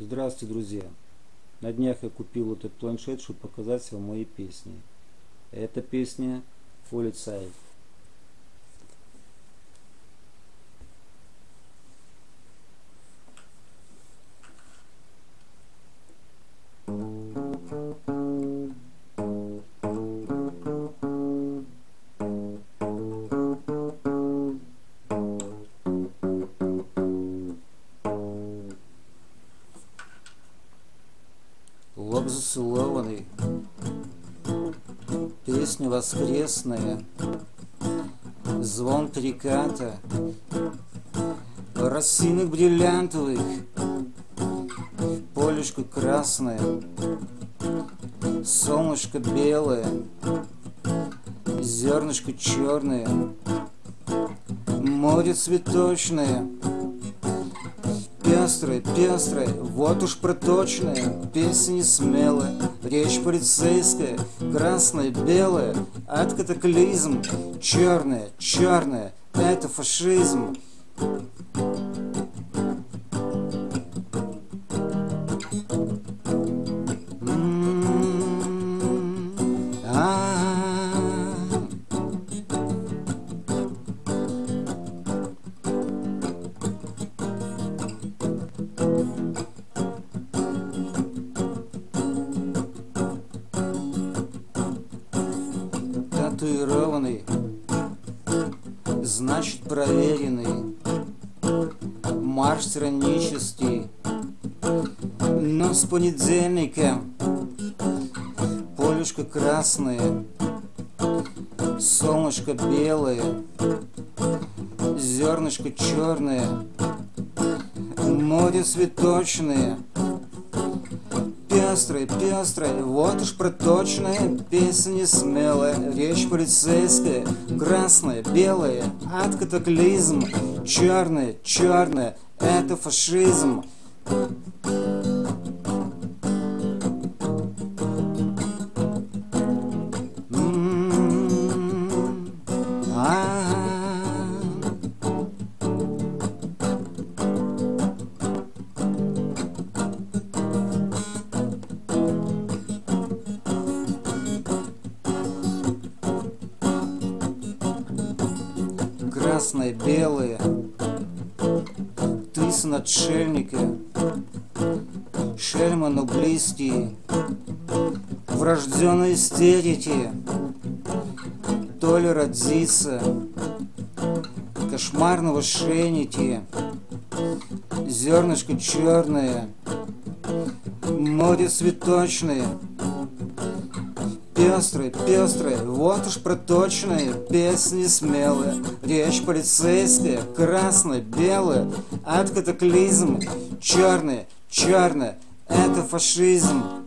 Здравствуйте, друзья! На днях я купил этот планшет, чтобы показать вам мои песни. Эта песня Полицай. Лоб зацелованный, песня воскресная, звон переката, росинок бриллиантовых, полюшка красная, солнышко белое, зернышко черное, море цветочное — пестрая, пестрая, вот уж проточная, песня смелая, речь полицейская, красная, белая, от катаклизм, черная, черная, это фашизм. Татуированный, значит проверенный, марш тиранический, но с понедельника. Полюшка красная, солнышко белое, зернышко черное, море цветочное — пестрой, пестрой, вот уж проточная песня смелая, речь полицейская, красная, белая, от катаклизм, черная, черная, это фашизм. Красное, белое, ты сын отшельника, шельма, но близкие, врожденной истерики, то ли родиться, кошмарного шенити, зернышко черное, море цветочное, пестрой, пестрой, вот уж проточная, песни смелая, речь полицейская, красная, белая, от катаклизм, черная, черная, это фашизм.